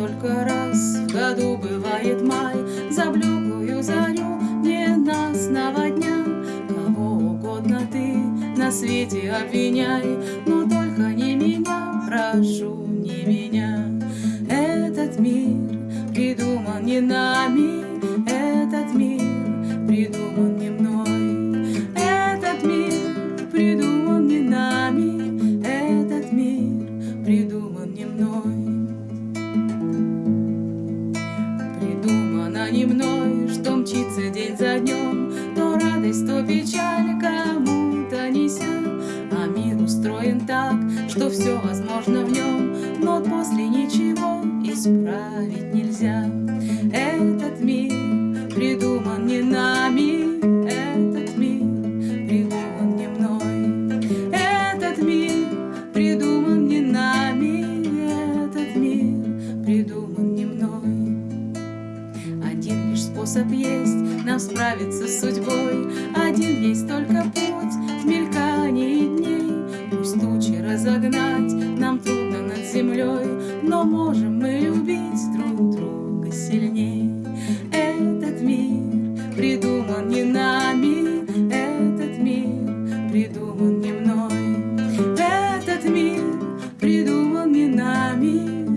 Только раз в году бывает май, За блеклую зарю ненастного дня. Кого угодно ты на свете обвиняй, Но прошу, не меня. Этот мир придуман не нами, Этот мир придуман не мной. Этот мир придуман не нами, Этот мир придуман не мной. Придумано не мной, что мчится день за днем, То радость, то печаль что все возможно в нем, но после ничего исправить нельзя. Этот мир придуман не нами, этот мир придуман не мной, этот мир придуман не нами, этот мир придуман не мной. Один лишь способ есть нам справиться с судьбой, один есть только но можем мы любить друг друга сильнее. Этот мир придуман не нами, этот мир придуман не мной. Этот мир придуман не нами,